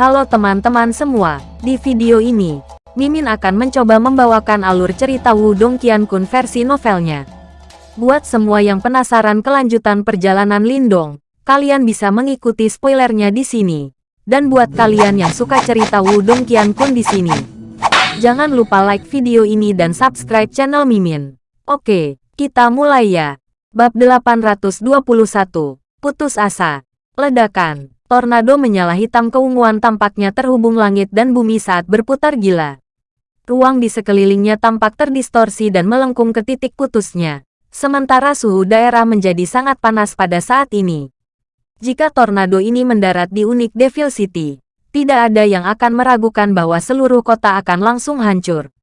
Halo teman-teman semua, di video ini, Mimin akan mencoba membawakan alur cerita Wudong Qiankun versi novelnya. Buat semua yang penasaran kelanjutan perjalanan Lindong, kalian bisa mengikuti spoilernya di sini. Dan buat kalian yang suka cerita Wudong Qiankun di sini, jangan lupa like video ini dan subscribe channel Mimin. Oke, kita mulai ya. Bab 821, Putus Asa, Ledakan. Tornado menyala hitam keunguan tampaknya terhubung langit dan bumi saat berputar gila. Ruang di sekelilingnya tampak terdistorsi dan melengkung ke titik putusnya. Sementara suhu daerah menjadi sangat panas pada saat ini. Jika tornado ini mendarat di unik Devil City, tidak ada yang akan meragukan bahwa seluruh kota akan langsung hancur.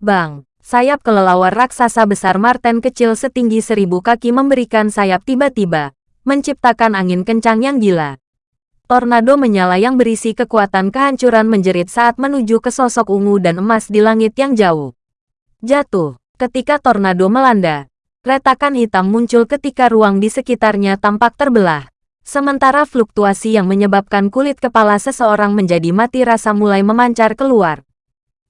Bang, sayap kelelawar raksasa besar Marten kecil setinggi seribu kaki memberikan sayap tiba-tiba, menciptakan angin kencang yang gila. Tornado menyala yang berisi kekuatan kehancuran menjerit saat menuju ke sosok ungu dan emas di langit yang jauh. Jatuh. Ketika tornado melanda, retakan hitam muncul ketika ruang di sekitarnya tampak terbelah. Sementara fluktuasi yang menyebabkan kulit kepala seseorang menjadi mati rasa mulai memancar keluar.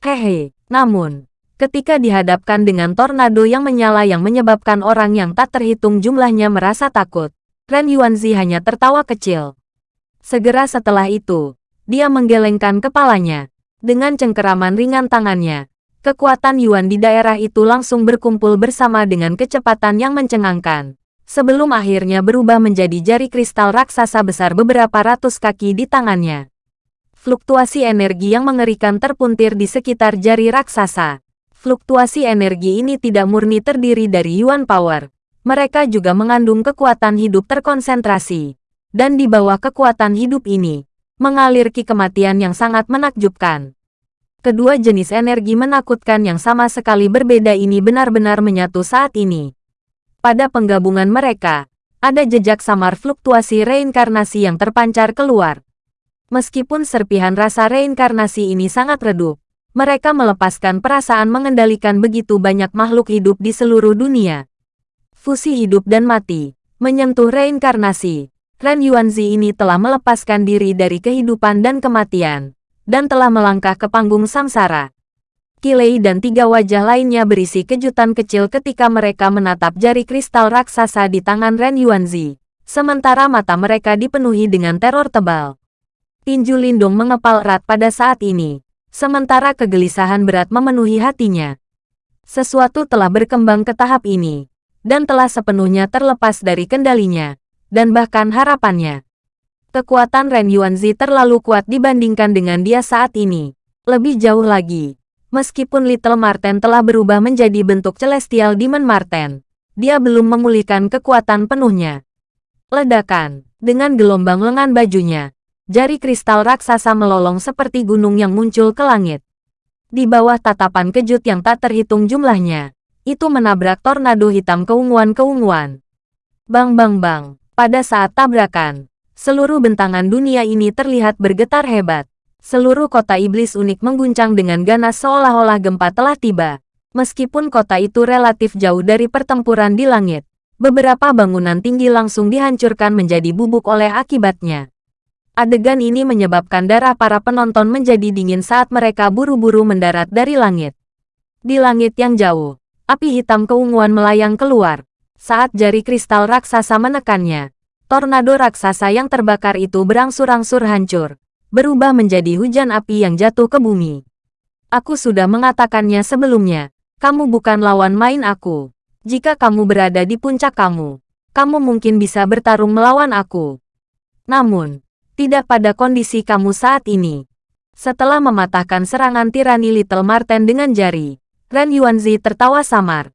Hehe, namun, ketika dihadapkan dengan tornado yang menyala yang menyebabkan orang yang tak terhitung jumlahnya merasa takut, Ren Yuanzi hanya tertawa kecil. Segera setelah itu, dia menggelengkan kepalanya. Dengan cengkeraman ringan tangannya, kekuatan Yuan di daerah itu langsung berkumpul bersama dengan kecepatan yang mencengangkan. Sebelum akhirnya berubah menjadi jari kristal raksasa besar beberapa ratus kaki di tangannya. Fluktuasi energi yang mengerikan terpuntir di sekitar jari raksasa. Fluktuasi energi ini tidak murni terdiri dari Yuan Power. Mereka juga mengandung kekuatan hidup terkonsentrasi dan di bawah kekuatan hidup ini, mengalir ki kematian yang sangat menakjubkan. Kedua jenis energi menakutkan yang sama sekali berbeda ini benar-benar menyatu saat ini. Pada penggabungan mereka, ada jejak samar fluktuasi reinkarnasi yang terpancar keluar. Meskipun serpihan rasa reinkarnasi ini sangat redup, mereka melepaskan perasaan mengendalikan begitu banyak makhluk hidup di seluruh dunia. Fusi hidup dan mati, menyentuh reinkarnasi, Ren Yuanzi ini telah melepaskan diri dari kehidupan dan kematian, dan telah melangkah ke panggung samsara. Kilei dan tiga wajah lainnya berisi kejutan kecil ketika mereka menatap jari kristal raksasa di tangan Ren Yuanzi, sementara mata mereka dipenuhi dengan teror tebal. Tinju Lindung mengepal erat pada saat ini, sementara kegelisahan berat memenuhi hatinya. Sesuatu telah berkembang ke tahap ini, dan telah sepenuhnya terlepas dari kendalinya dan bahkan harapannya. Kekuatan Ren Yuanzi terlalu kuat dibandingkan dengan dia saat ini. Lebih jauh lagi, meskipun Little Marten telah berubah menjadi bentuk Celestial Demon Marten, dia belum memulihkan kekuatan penuhnya. Ledakan, dengan gelombang lengan bajunya, jari kristal raksasa melolong seperti gunung yang muncul ke langit. Di bawah tatapan kejut yang tak terhitung jumlahnya, itu menabrak tornado hitam keunguan-keunguan. Bang bang bang. Pada saat tabrakan, seluruh bentangan dunia ini terlihat bergetar hebat. Seluruh kota iblis unik mengguncang dengan ganas seolah-olah gempa telah tiba. Meskipun kota itu relatif jauh dari pertempuran di langit, beberapa bangunan tinggi langsung dihancurkan menjadi bubuk oleh akibatnya. Adegan ini menyebabkan darah para penonton menjadi dingin saat mereka buru-buru mendarat dari langit. Di langit yang jauh, api hitam keunguan melayang keluar, saat jari kristal raksasa menekannya, tornado raksasa yang terbakar itu berangsur-angsur hancur, berubah menjadi hujan api yang jatuh ke bumi. Aku sudah mengatakannya sebelumnya, kamu bukan lawan main aku. Jika kamu berada di puncak kamu, kamu mungkin bisa bertarung melawan aku. Namun, tidak pada kondisi kamu saat ini. Setelah mematahkan serangan tirani Little Marten dengan jari, Ren Yuanzi tertawa samar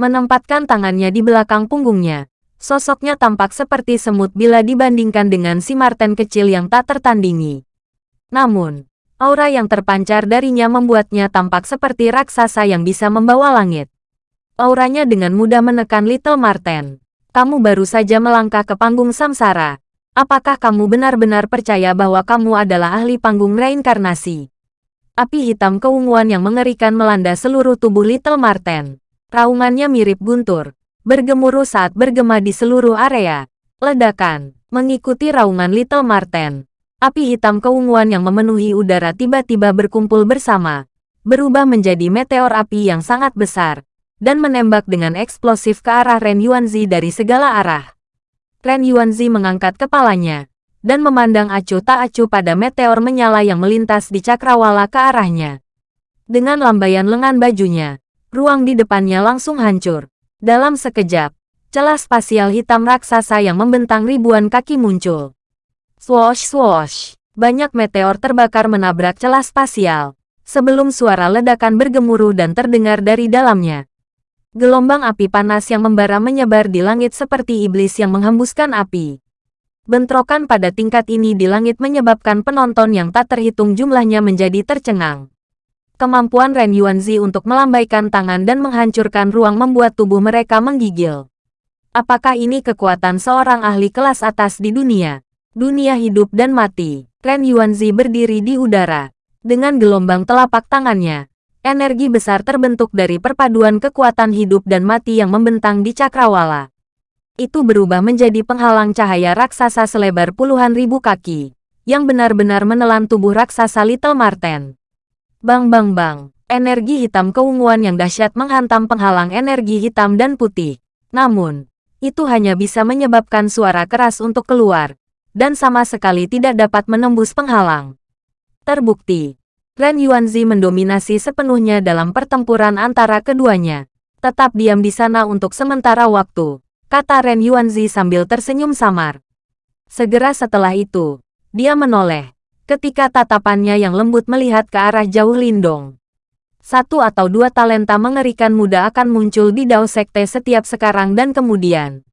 menempatkan tangannya di belakang punggungnya. Sosoknya tampak seperti semut bila dibandingkan dengan si Marten kecil yang tak tertandingi. Namun, aura yang terpancar darinya membuatnya tampak seperti raksasa yang bisa membawa langit. Auranya dengan mudah menekan Little Marten. Kamu baru saja melangkah ke panggung samsara. Apakah kamu benar-benar percaya bahwa kamu adalah ahli panggung reinkarnasi? Api hitam keunguan yang mengerikan melanda seluruh tubuh Little Marten. Raungannya mirip guntur, bergemuruh saat bergema di seluruh area. Ledakan, mengikuti raungan Little Marten. api hitam keunguan yang memenuhi udara tiba-tiba berkumpul bersama, berubah menjadi meteor api yang sangat besar, dan menembak dengan eksplosif ke arah Ren Yuanzi dari segala arah. Ren Yuanzi mengangkat kepalanya, dan memandang acuh tak acuh pada meteor menyala yang melintas di cakrawala ke arahnya. Dengan lambaian lengan bajunya, ruang di depannya langsung hancur. Dalam sekejap, celah spasial hitam raksasa yang membentang ribuan kaki muncul. Swoosh swoosh, banyak meteor terbakar menabrak celah spasial, sebelum suara ledakan bergemuruh dan terdengar dari dalamnya. Gelombang api panas yang membara menyebar di langit seperti iblis yang menghembuskan api. Bentrokan pada tingkat ini di langit menyebabkan penonton yang tak terhitung jumlahnya menjadi tercengang. Kemampuan Ren Yuanzi untuk melambaikan tangan dan menghancurkan ruang membuat tubuh mereka menggigil. Apakah ini kekuatan seorang ahli kelas atas di dunia? Dunia hidup dan mati. Ren Yuanzi berdiri di udara. Dengan gelombang telapak tangannya, Energi besar terbentuk dari perpaduan kekuatan hidup dan mati yang membentang di cakrawala. Itu berubah menjadi penghalang cahaya raksasa selebar puluhan ribu kaki, yang benar-benar menelan tubuh raksasa Little Marten. Bang bang bang, energi hitam keunguan yang dahsyat menghantam penghalang energi hitam dan putih. Namun, itu hanya bisa menyebabkan suara keras untuk keluar, dan sama sekali tidak dapat menembus penghalang. Terbukti, Ren Yuanzi mendominasi sepenuhnya dalam pertempuran antara keduanya. Tetap diam di sana untuk sementara waktu, kata Ren Yuanzi sambil tersenyum samar. Segera setelah itu, dia menoleh, ketika tatapannya yang lembut melihat ke arah jauh Lindong. Satu atau dua talenta mengerikan muda akan muncul di Dao Sekte setiap sekarang dan kemudian.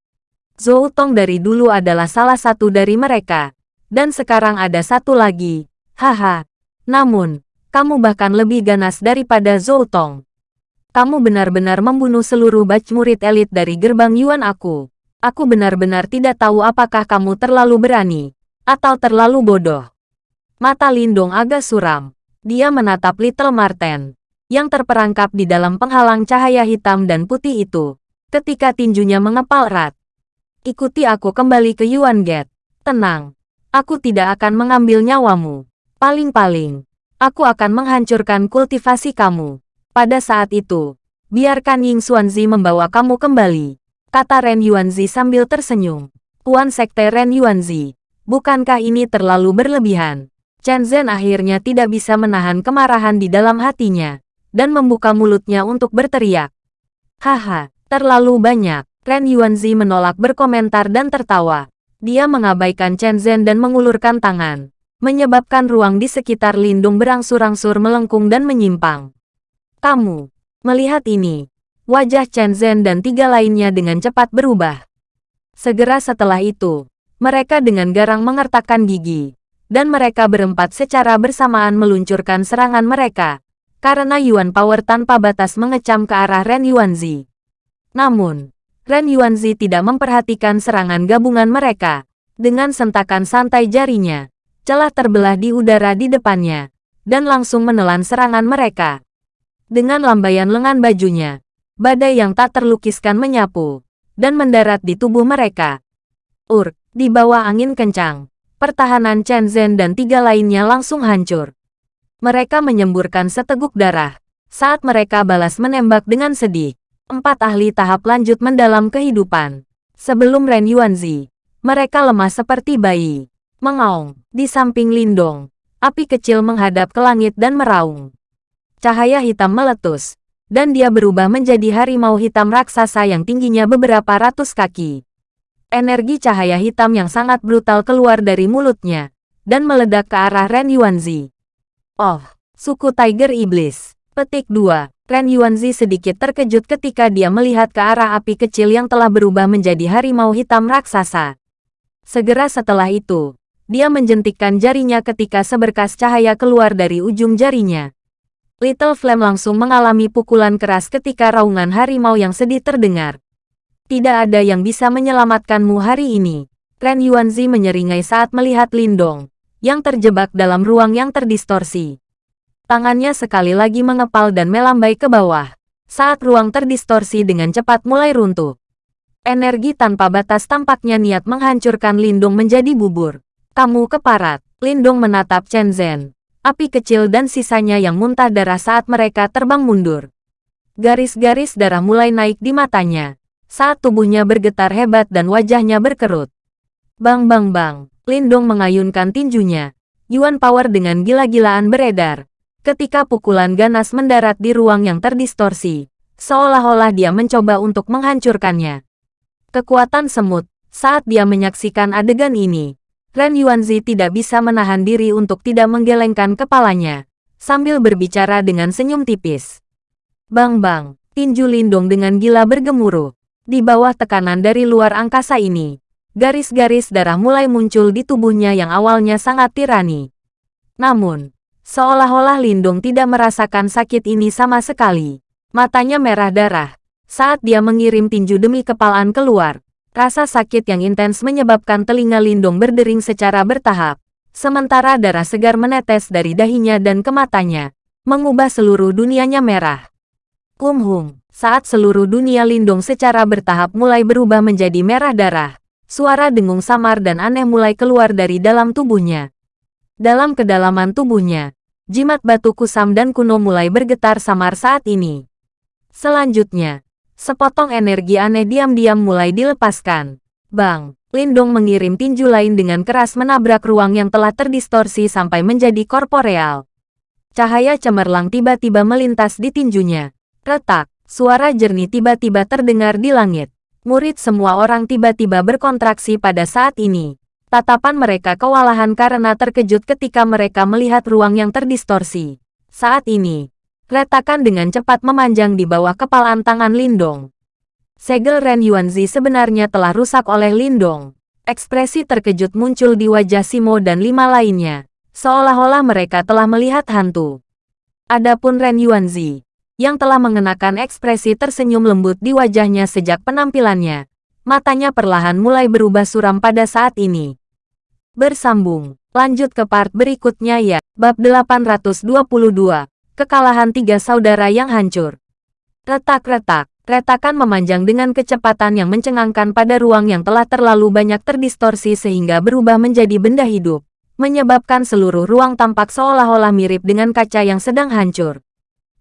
Zhou Tong dari dulu adalah salah satu dari mereka, dan sekarang ada satu lagi, haha. Namun, kamu bahkan lebih ganas daripada Zhou Tong. Kamu benar-benar membunuh seluruh batch murid elit dari gerbang Yuan aku. Aku benar-benar tidak tahu apakah kamu terlalu berani, atau terlalu bodoh. Mata Lindong agak suram. Dia menatap Little Marten, yang terperangkap di dalam penghalang cahaya hitam dan putih itu, ketika tinjunya mengepal erat. Ikuti aku kembali ke Yuan Gate. Tenang, aku tidak akan mengambil nyawamu. Paling-paling, Aku akan menghancurkan kultivasi kamu. Pada saat itu, biarkan Ying Xuanzi membawa kamu kembali, kata Ren Yuanzi sambil tersenyum. Tuan Sekte Ren Yuanzi, bukankah ini terlalu berlebihan? Chen Zhen akhirnya tidak bisa menahan kemarahan di dalam hatinya, dan membuka mulutnya untuk berteriak. Haha, terlalu banyak. Ren Yuanzi menolak berkomentar dan tertawa. Dia mengabaikan Chen Zhen dan mengulurkan tangan menyebabkan ruang di sekitar lindung berangsur-angsur melengkung dan menyimpang. Kamu, melihat ini, wajah Chen Zhen dan tiga lainnya dengan cepat berubah. Segera setelah itu, mereka dengan garang mengertakkan gigi, dan mereka berempat secara bersamaan meluncurkan serangan mereka, karena Yuan Power tanpa batas mengecam ke arah Ren Yuanzi. Namun, Ren Yuanzi tidak memperhatikan serangan gabungan mereka. Dengan sentakan santai jarinya, celah terbelah di udara di depannya, dan langsung menelan serangan mereka. Dengan lambaian lengan bajunya, badai yang tak terlukiskan menyapu, dan mendarat di tubuh mereka. Ur, di bawah angin kencang, pertahanan Chen Zhen dan tiga lainnya langsung hancur. Mereka menyemburkan seteguk darah, saat mereka balas menembak dengan sedih. Empat ahli tahap lanjut mendalam kehidupan. Sebelum Ren Yuanzi, mereka lemah seperti bayi. Mengaung, di samping Lindong, api kecil menghadap ke langit dan meraung. Cahaya hitam meletus, dan dia berubah menjadi harimau hitam raksasa yang tingginya beberapa ratus kaki. Energi cahaya hitam yang sangat brutal keluar dari mulutnya, dan meledak ke arah Ren Yuanzi. Oh, suku Tiger Iblis. Petik 2. Ren Yuanzi sedikit terkejut ketika dia melihat ke arah api kecil yang telah berubah menjadi harimau hitam raksasa. Segera setelah itu, dia menjentikkan jarinya ketika seberkas cahaya keluar dari ujung jarinya. Little Flame langsung mengalami pukulan keras ketika raungan harimau yang sedih terdengar. Tidak ada yang bisa menyelamatkanmu hari ini. Ren Yuanzi menyeringai saat melihat Lindong, yang terjebak dalam ruang yang terdistorsi. Tangannya sekali lagi mengepal dan melambai ke bawah, saat ruang terdistorsi dengan cepat mulai runtuh. Energi tanpa batas tampaknya niat menghancurkan Lindung menjadi bubur. Kamu keparat. Lindong menatap Chen Zhen. Api kecil dan sisanya yang muntah darah saat mereka terbang mundur. Garis-garis darah mulai naik di matanya. Saat tubuhnya bergetar hebat dan wajahnya berkerut. Bang bang bang, Lindong mengayunkan tinjunya. Yuan Power dengan gila-gilaan beredar. Ketika pukulan ganas mendarat di ruang yang terdistorsi, seolah-olah dia mencoba untuk menghancurkannya. Kekuatan semut, saat dia menyaksikan adegan ini, Ren Yuanzi tidak bisa menahan diri untuk tidak menggelengkan kepalanya, sambil berbicara dengan senyum tipis. Bang-bang, tinju Lindung dengan gila bergemuruh. Di bawah tekanan dari luar angkasa ini, garis-garis darah mulai muncul di tubuhnya yang awalnya sangat tirani. Namun, seolah-olah Lindung tidak merasakan sakit ini sama sekali. Matanya merah darah, saat dia mengirim tinju demi kepalaan keluar, Rasa sakit yang intens menyebabkan telinga Lindung berdering secara bertahap, sementara darah segar menetes dari dahinya dan ke matanya, mengubah seluruh dunianya merah. Kumhum, saat seluruh dunia Lindung secara bertahap mulai berubah menjadi merah darah, suara dengung samar dan aneh mulai keluar dari dalam tubuhnya. Dalam kedalaman tubuhnya, jimat batu kusam dan kuno mulai bergetar samar saat ini. Selanjutnya, Sepotong energi aneh diam-diam mulai dilepaskan. Bang, Lindong mengirim tinju lain dengan keras menabrak ruang yang telah terdistorsi sampai menjadi korporeal. Cahaya cemerlang tiba-tiba melintas di tinjunya. Retak, suara jernih tiba-tiba terdengar di langit. Murid semua orang tiba-tiba berkontraksi pada saat ini. Tatapan mereka kewalahan karena terkejut ketika mereka melihat ruang yang terdistorsi. Saat ini, Retakan dengan cepat memanjang di bawah kepalaan tangan Lindong. Segel Ren Yuanzi sebenarnya telah rusak oleh Lindong. Ekspresi terkejut muncul di wajah Simo dan lima lainnya, seolah-olah mereka telah melihat hantu. Adapun Ren Yuanzi, yang telah mengenakan ekspresi tersenyum lembut di wajahnya sejak penampilannya, matanya perlahan mulai berubah suram pada saat ini. Bersambung, lanjut ke part berikutnya ya, bab 822 kekalahan tiga saudara yang hancur. Retak-retak, retakan memanjang dengan kecepatan yang mencengangkan pada ruang yang telah terlalu banyak terdistorsi sehingga berubah menjadi benda hidup, menyebabkan seluruh ruang tampak seolah-olah mirip dengan kaca yang sedang hancur.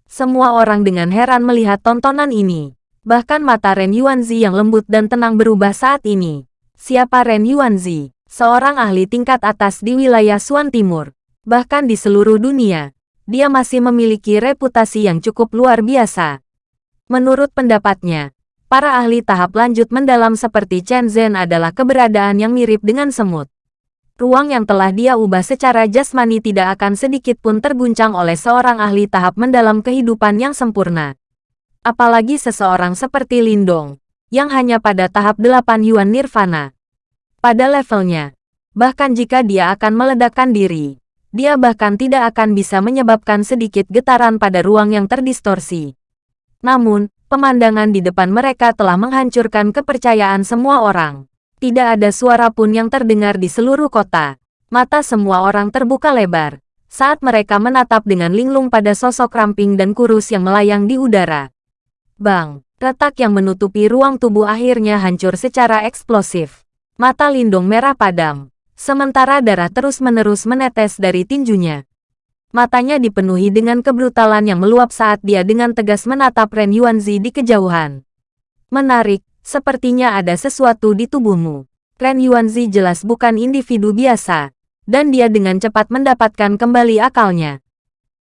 Semua orang dengan heran melihat tontonan ini. Bahkan mata Ren Yuanzi yang lembut dan tenang berubah saat ini. Siapa Ren Yuanzi? Seorang ahli tingkat atas di wilayah Suan Timur. Bahkan di seluruh dunia, dia masih memiliki reputasi yang cukup luar biasa. Menurut pendapatnya, para ahli tahap lanjut mendalam seperti Chen Zhen adalah keberadaan yang mirip dengan semut. Ruang yang telah dia ubah secara jasmani tidak akan sedikit pun terguncang oleh seorang ahli tahap mendalam kehidupan yang sempurna. Apalagi seseorang seperti Lindong, yang hanya pada tahap 8 Yuan Nirvana. Pada levelnya, bahkan jika dia akan meledakkan diri, dia bahkan tidak akan bisa menyebabkan sedikit getaran pada ruang yang terdistorsi. Namun, pemandangan di depan mereka telah menghancurkan kepercayaan semua orang. Tidak ada suara pun yang terdengar di seluruh kota. Mata semua orang terbuka lebar saat mereka menatap dengan linglung pada sosok ramping dan kurus yang melayang di udara. Bang, retak yang menutupi ruang tubuh akhirnya hancur secara eksplosif. Mata Lindung merah padam. Sementara darah terus-menerus menetes dari tinjunya. Matanya dipenuhi dengan kebrutalan yang meluap saat dia dengan tegas menatap Ren Yuanzi di kejauhan. Menarik, sepertinya ada sesuatu di tubuhmu. Ren Yuanzi jelas bukan individu biasa, dan dia dengan cepat mendapatkan kembali akalnya.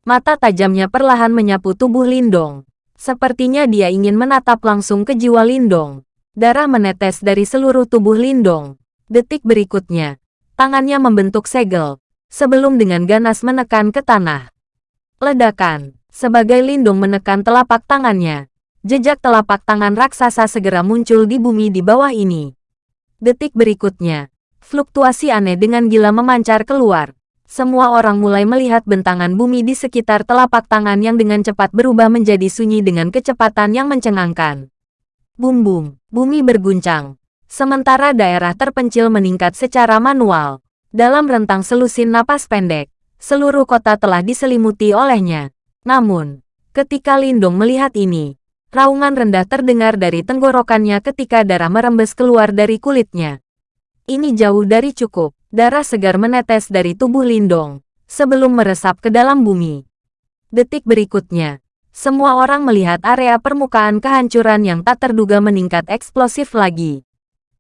Mata tajamnya perlahan menyapu tubuh Lindong. Sepertinya dia ingin menatap langsung ke jiwa Lindong. Darah menetes dari seluruh tubuh Lindong. Detik berikutnya, tangannya membentuk segel, sebelum dengan ganas menekan ke tanah. Ledakan, sebagai lindung menekan telapak tangannya. Jejak telapak tangan raksasa segera muncul di bumi di bawah ini. Detik berikutnya, fluktuasi aneh dengan gila memancar keluar. Semua orang mulai melihat bentangan bumi di sekitar telapak tangan yang dengan cepat berubah menjadi sunyi dengan kecepatan yang mencengangkan. Bum-bum, bumi berguncang. Sementara daerah terpencil meningkat secara manual. Dalam rentang selusin napas pendek, seluruh kota telah diselimuti olehnya. Namun, ketika Lindung melihat ini, raungan rendah terdengar dari tenggorokannya ketika darah merembes keluar dari kulitnya. Ini jauh dari cukup. Darah segar menetes dari tubuh Lindong, sebelum meresap ke dalam bumi. Detik berikutnya, semua orang melihat area permukaan kehancuran yang tak terduga meningkat eksplosif lagi.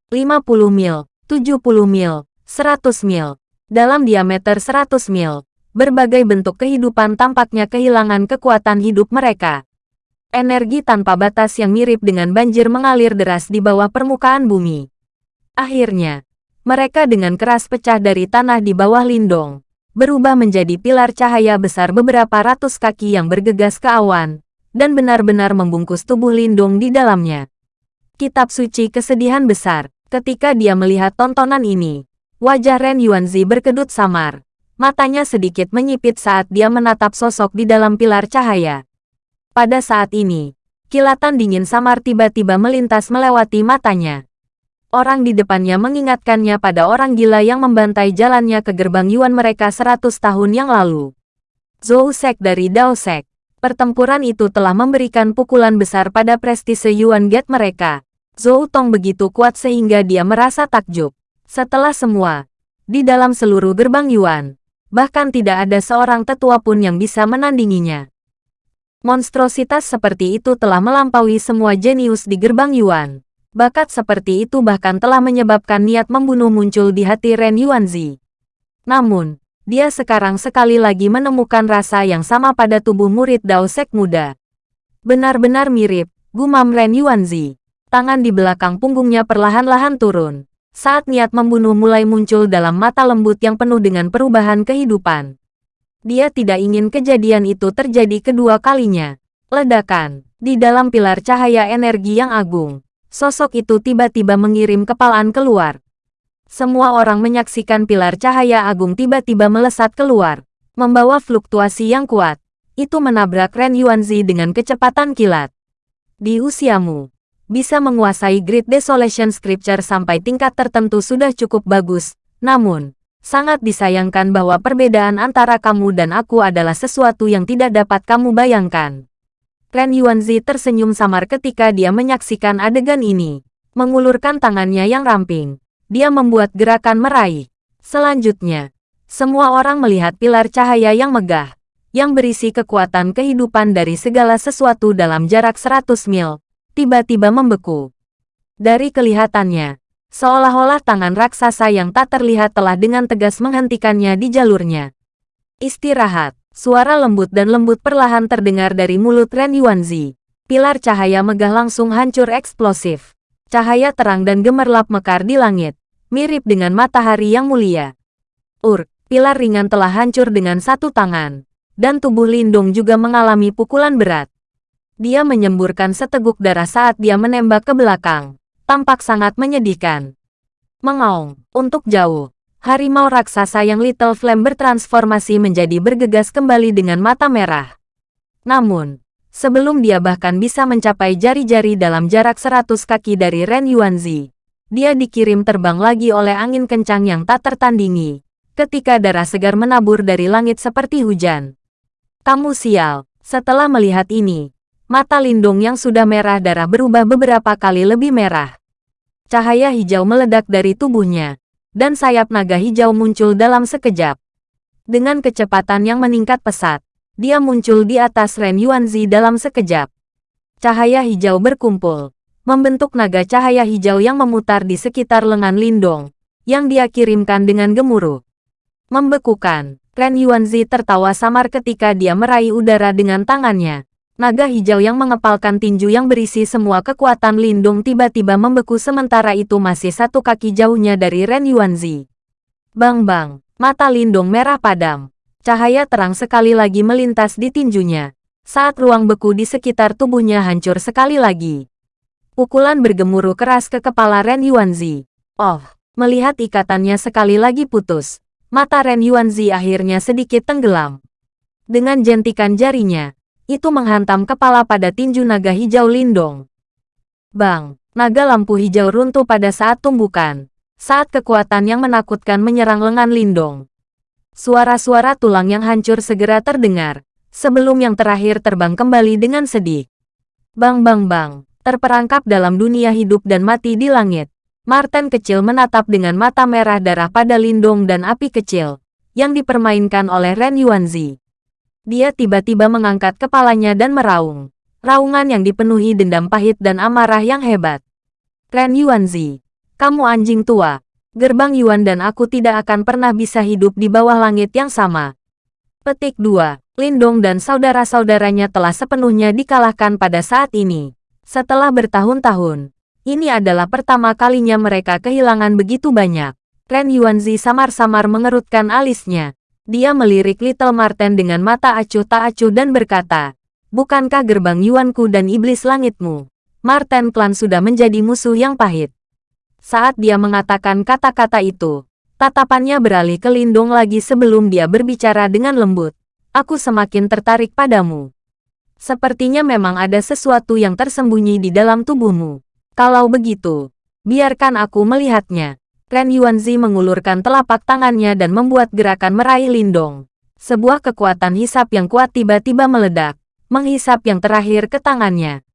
50 mil, 70 mil, 100 mil, dalam diameter 100 mil, berbagai bentuk kehidupan tampaknya kehilangan kekuatan hidup mereka. Energi tanpa batas yang mirip dengan banjir mengalir deras di bawah permukaan bumi. Akhirnya, mereka dengan keras pecah dari tanah di bawah Lindong, berubah menjadi pilar cahaya besar beberapa ratus kaki yang bergegas ke awan, dan benar-benar membungkus tubuh Lindong di dalamnya. Kitab suci kesedihan besar, ketika dia melihat tontonan ini, wajah Ren Yuanzi berkedut samar. Matanya sedikit menyipit saat dia menatap sosok di dalam pilar cahaya. Pada saat ini, kilatan dingin samar tiba-tiba melintas melewati matanya orang di depannya mengingatkannya pada orang gila yang membantai jalannya ke gerbang Yuan mereka 100 tahun yang lalu. Zhou Sek dari Dao Sek. Pertempuran itu telah memberikan pukulan besar pada prestise Yuan Gate mereka. Zhou Tong begitu kuat sehingga dia merasa takjub. Setelah semua, di dalam seluruh gerbang Yuan, bahkan tidak ada seorang tetua pun yang bisa menandinginya. Monstrositas seperti itu telah melampaui semua jenius di gerbang Yuan. Bakat seperti itu bahkan telah menyebabkan niat membunuh muncul di hati Ren Yuanzi. Namun, dia sekarang sekali lagi menemukan rasa yang sama pada tubuh murid Dao Sek muda. Benar-benar mirip, gumam Ren Yuanzi. Tangan di belakang punggungnya perlahan-lahan turun. Saat niat membunuh mulai muncul dalam mata lembut yang penuh dengan perubahan kehidupan. Dia tidak ingin kejadian itu terjadi kedua kalinya. Ledakan, di dalam pilar cahaya energi yang agung, sosok itu tiba-tiba mengirim kepalaan keluar. Semua orang menyaksikan pilar cahaya agung tiba-tiba melesat keluar, membawa fluktuasi yang kuat. Itu menabrak Ren Yuanzi dengan kecepatan kilat. Di usiamu, bisa menguasai Great Desolation Scripture sampai tingkat tertentu sudah cukup bagus, namun, sangat disayangkan bahwa perbedaan antara kamu dan aku adalah sesuatu yang tidak dapat kamu bayangkan. Ren Yuanzi tersenyum samar ketika dia menyaksikan adegan ini. Mengulurkan tangannya yang ramping, dia membuat gerakan meraih. Selanjutnya, semua orang melihat pilar cahaya yang megah, yang berisi kekuatan kehidupan dari segala sesuatu dalam jarak 100 mil, tiba-tiba membeku. Dari kelihatannya, seolah-olah tangan raksasa yang tak terlihat telah dengan tegas menghentikannya di jalurnya. Istirahat. Suara lembut dan lembut perlahan terdengar dari mulut Ren Yuanzi. Pilar cahaya megah langsung hancur eksplosif. Cahaya terang dan gemerlap mekar di langit, mirip dengan matahari yang mulia. Ur, pilar ringan telah hancur dengan satu tangan, dan tubuh Lindung juga mengalami pukulan berat. Dia menyemburkan seteguk darah saat dia menembak ke belakang. Tampak sangat menyedihkan. Mengaung, untuk jauh harimau raksasa yang Little Flame bertransformasi menjadi bergegas kembali dengan mata merah. Namun, sebelum dia bahkan bisa mencapai jari-jari dalam jarak 100 kaki dari Ren Yuanzi, dia dikirim terbang lagi oleh angin kencang yang tak tertandingi, ketika darah segar menabur dari langit seperti hujan. Kamu sial, setelah melihat ini, mata Lindung yang sudah merah darah berubah beberapa kali lebih merah. Cahaya hijau meledak dari tubuhnya, dan sayap naga hijau muncul dalam sekejap. Dengan kecepatan yang meningkat pesat, dia muncul di atas Ren Yuanzi dalam sekejap. Cahaya hijau berkumpul, membentuk naga cahaya hijau yang memutar di sekitar lengan Lindong, yang dia kirimkan dengan gemuruh. Membekukan, Ren Yuanzi tertawa samar ketika dia meraih udara dengan tangannya. Naga hijau yang mengepalkan tinju yang berisi semua kekuatan lindung tiba-tiba membeku sementara itu masih satu kaki jauhnya dari Ren Yuanzi. Bang-bang, mata lindung merah padam. Cahaya terang sekali lagi melintas di tinjunya. Saat ruang beku di sekitar tubuhnya hancur sekali lagi. Pukulan bergemuruh keras ke kepala Ren Yuanzi. Oh, melihat ikatannya sekali lagi putus. Mata Ren Yuanzi akhirnya sedikit tenggelam. Dengan jentikan jarinya, itu menghantam kepala pada tinju naga hijau Lindong. Bang, naga lampu hijau runtuh pada saat tumbukan. Saat kekuatan yang menakutkan menyerang lengan Lindong. Suara-suara tulang yang hancur segera terdengar, sebelum yang terakhir terbang kembali dengan sedih. Bang bang bang, terperangkap dalam dunia hidup dan mati di langit. Martin kecil menatap dengan mata merah darah pada Lindong dan api kecil, yang dipermainkan oleh Ren Yuanzi. Dia tiba-tiba mengangkat kepalanya dan meraung. Raungan yang dipenuhi dendam pahit dan amarah yang hebat. Ren Yuanzi, kamu anjing tua. Gerbang Yuan dan aku tidak akan pernah bisa hidup di bawah langit yang sama. Petik 2. Lindong dan saudara-saudaranya telah sepenuhnya dikalahkan pada saat ini. Setelah bertahun-tahun, ini adalah pertama kalinya mereka kehilangan begitu banyak. Ren Yuanzi samar-samar mengerutkan alisnya. Dia melirik Little Marten dengan mata acuh tak acuh dan berkata, Bukankah gerbang Yuanku dan iblis langitmu? Marten Klan sudah menjadi musuh yang pahit. Saat dia mengatakan kata-kata itu, tatapannya beralih ke Lindung lagi sebelum dia berbicara dengan lembut. Aku semakin tertarik padamu. Sepertinya memang ada sesuatu yang tersembunyi di dalam tubuhmu. Kalau begitu, biarkan aku melihatnya. Ren Yuanzi mengulurkan telapak tangannya dan membuat gerakan meraih Lindong. Sebuah kekuatan hisap yang kuat tiba-tiba meledak, menghisap yang terakhir ke tangannya.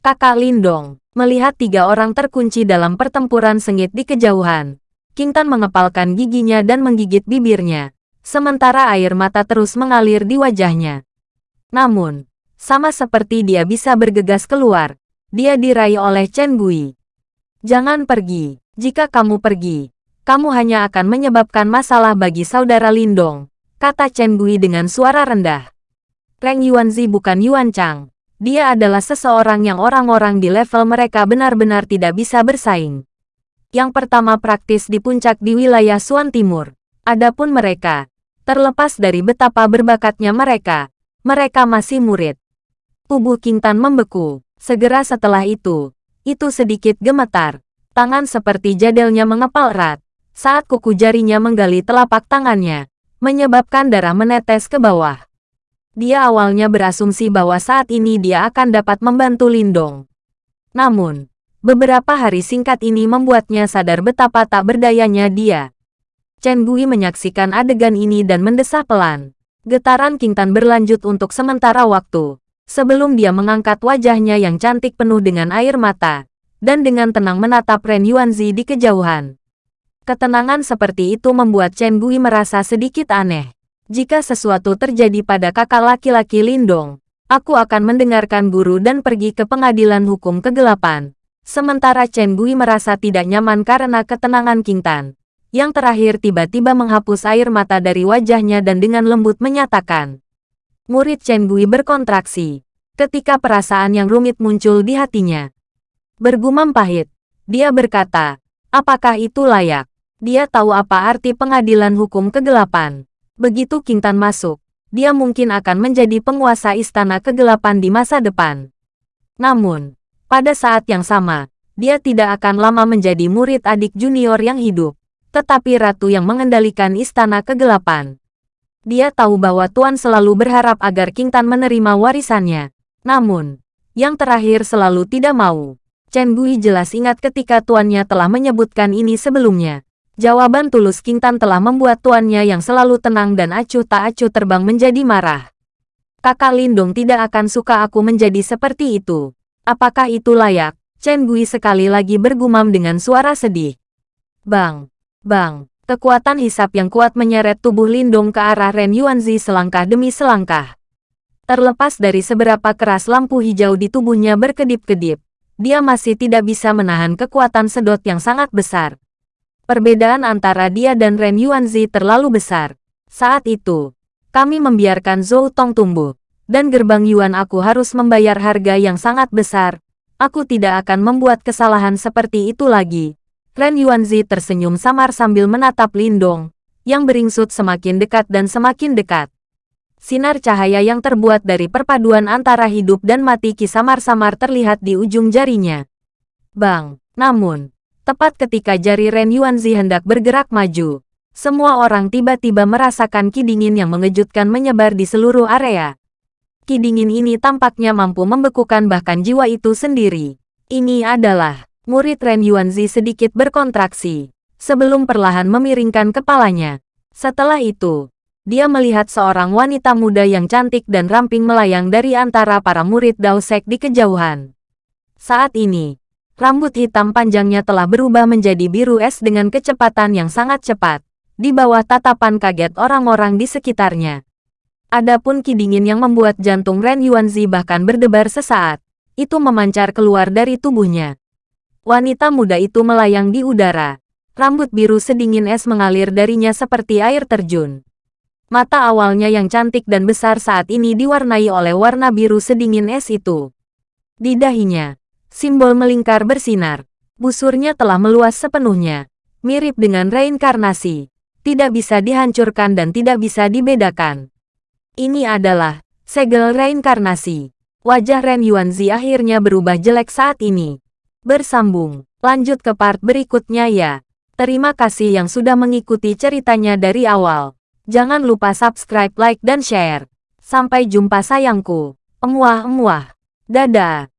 Kakak Lindong, melihat tiga orang terkunci dalam pertempuran sengit di kejauhan. King Tan mengepalkan giginya dan menggigit bibirnya, sementara air mata terus mengalir di wajahnya. Namun, sama seperti dia bisa bergegas keluar, dia diraih oleh Chen Gui. Jangan pergi, jika kamu pergi, kamu hanya akan menyebabkan masalah bagi saudara Lindong, kata Chen Gui dengan suara rendah. Reng Yuanzi bukan Yuan Chang. Dia adalah seseorang yang orang-orang di level mereka benar-benar tidak bisa bersaing. Yang pertama praktis di puncak di wilayah Suan Timur. Adapun mereka, terlepas dari betapa berbakatnya mereka, mereka masih murid. Tubuh Kintan membeku. Segera setelah itu, itu sedikit gemetar. Tangan seperti jadelnya mengepal erat. Saat kuku jarinya menggali telapak tangannya, menyebabkan darah menetes ke bawah. Dia awalnya berasumsi bahwa saat ini dia akan dapat membantu Lindong. Namun, beberapa hari singkat ini membuatnya sadar betapa tak berdayanya dia. Chen Gui menyaksikan adegan ini dan mendesah pelan. Getaran Tan berlanjut untuk sementara waktu, sebelum dia mengangkat wajahnya yang cantik penuh dengan air mata, dan dengan tenang menatap Ren Yuanzi di kejauhan. Ketenangan seperti itu membuat Chen Gui merasa sedikit aneh. Jika sesuatu terjadi pada kakak laki-laki Lindong, aku akan mendengarkan guru dan pergi ke pengadilan hukum kegelapan. Sementara Chen Gui merasa tidak nyaman karena ketenangan King Tan. Yang terakhir tiba-tiba menghapus air mata dari wajahnya dan dengan lembut menyatakan. Murid Chen Gui berkontraksi. Ketika perasaan yang rumit muncul di hatinya. Bergumam pahit. Dia berkata, apakah itu layak? Dia tahu apa arti pengadilan hukum kegelapan. Begitu King Tan masuk, dia mungkin akan menjadi penguasa istana kegelapan di masa depan. Namun, pada saat yang sama, dia tidak akan lama menjadi murid adik junior yang hidup, tetapi ratu yang mengendalikan istana kegelapan. Dia tahu bahwa Tuan selalu berharap agar King Tan menerima warisannya. Namun, yang terakhir selalu tidak mau. Chen Gui jelas ingat ketika tuannya telah menyebutkan ini sebelumnya. Jawaban tulus King Tan telah membuat tuannya yang selalu tenang dan acuh tak acuh terbang menjadi marah. Kakak Lindung tidak akan suka aku menjadi seperti itu. Apakah itu layak? Chen Gui sekali lagi bergumam dengan suara sedih. Bang! Bang! Kekuatan hisap yang kuat menyeret tubuh Lindung ke arah Ren Yuanzi selangkah demi selangkah. Terlepas dari seberapa keras lampu hijau di tubuhnya berkedip-kedip, dia masih tidak bisa menahan kekuatan sedot yang sangat besar. Perbedaan antara dia dan Ren Yuanzi terlalu besar. Saat itu, kami membiarkan Zhou Tong tumbuh, dan gerbang Yuan aku harus membayar harga yang sangat besar. Aku tidak akan membuat kesalahan seperti itu lagi. Ren Yuanzi tersenyum samar sambil menatap Lindong, yang beringsut semakin dekat dan semakin dekat. Sinar cahaya yang terbuat dari perpaduan antara hidup dan mati kisamar-samar terlihat di ujung jarinya. Bang, namun, Tepat ketika jari Ren Yuanzi hendak bergerak maju, semua orang tiba-tiba merasakan kidingin yang mengejutkan menyebar di seluruh area. Kidingin ini tampaknya mampu membekukan bahkan jiwa itu sendiri. Ini adalah murid Ren Yuanzi sedikit berkontraksi, sebelum perlahan memiringkan kepalanya. Setelah itu, dia melihat seorang wanita muda yang cantik dan ramping melayang dari antara para murid Dao Sek di kejauhan. Saat ini, Rambut hitam panjangnya telah berubah menjadi biru es dengan kecepatan yang sangat cepat, di bawah tatapan kaget orang-orang di sekitarnya. Adapun ki dingin yang membuat jantung Ren Yuanzi bahkan berdebar sesaat, itu memancar keluar dari tubuhnya. Wanita muda itu melayang di udara. Rambut biru sedingin es mengalir darinya seperti air terjun. Mata awalnya yang cantik dan besar saat ini diwarnai oleh warna biru sedingin es itu. Di dahinya, Simbol melingkar bersinar. Busurnya telah meluas sepenuhnya. Mirip dengan reinkarnasi. Tidak bisa dihancurkan dan tidak bisa dibedakan. Ini adalah segel reinkarnasi. Wajah Ren Yuanzi akhirnya berubah jelek saat ini. Bersambung. Lanjut ke part berikutnya ya. Terima kasih yang sudah mengikuti ceritanya dari awal. Jangan lupa subscribe, like, dan share. Sampai jumpa sayangku. Emuah-emuah. Dadah.